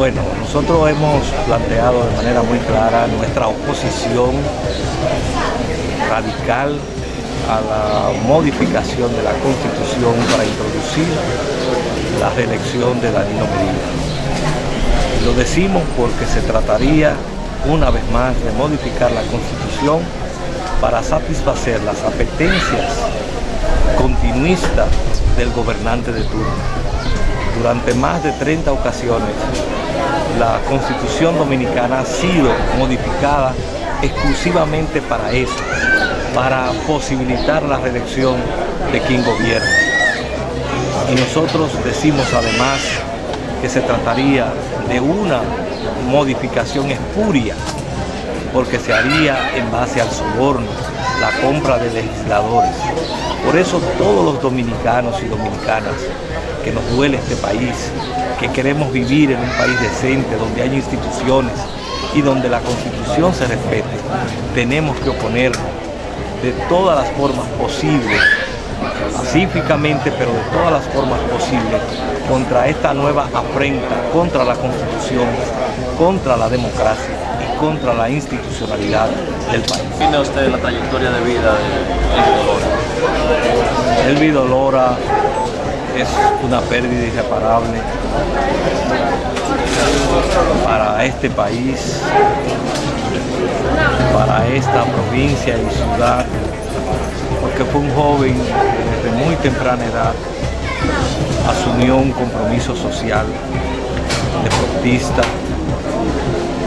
Bueno, nosotros hemos planteado de manera muy clara nuestra oposición radical a la modificación de la Constitución para introducir la reelección de Danilo Medina. Lo decimos porque se trataría una vez más de modificar la Constitución para satisfacer las apetencias continuistas del gobernante de turno. Durante más de 30 ocasiones, la Constitución Dominicana ha sido modificada exclusivamente para eso, para posibilitar la reelección de quien gobierna. Y nosotros decimos además que se trataría de una modificación espuria, porque se haría en base al soborno, la compra de legisladores. Por eso todos los dominicanos y dominicanas que nos duele este país, que queremos vivir en un país decente, donde hay instituciones y donde la Constitución se respete, tenemos que oponernos de todas las formas posibles, pacíficamente, pero de todas las formas posibles, contra esta nueva afrenta, contra la Constitución, contra la democracia y contra la institucionalidad del país. ¿Tiene usted la trayectoria de vida de Elvido Lora? Es una pérdida irreparable para este país, para esta provincia y ciudad, porque fue un joven desde muy temprana edad, asumió un compromiso social, deportista,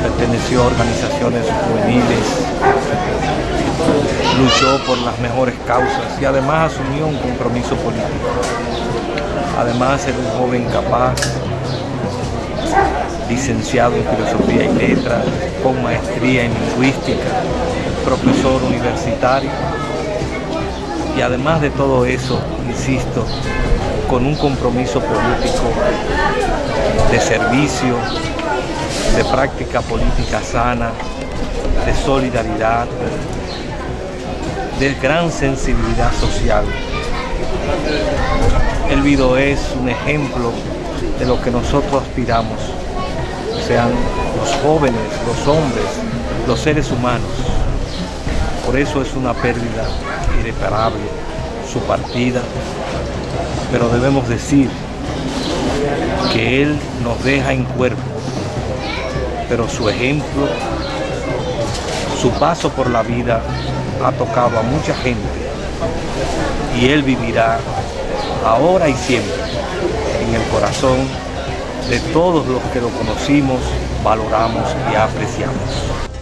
perteneció a organizaciones juveniles, luchó por las mejores causas y además asumió un compromiso político. Además era un joven capaz, licenciado en Filosofía y Letras, con maestría en Lingüística, profesor universitario y además de todo eso, insisto, con un compromiso político de servicio, de práctica política sana, de solidaridad, de gran sensibilidad social. El video es un ejemplo de lo que nosotros aspiramos, sean los jóvenes, los hombres, los seres humanos. Por eso es una pérdida irreparable su partida, pero debemos decir que Él nos deja en cuerpo, pero su ejemplo, su paso por la vida ha tocado a mucha gente y Él vivirá ahora y siempre en el corazón de todos los que lo conocimos, valoramos y apreciamos.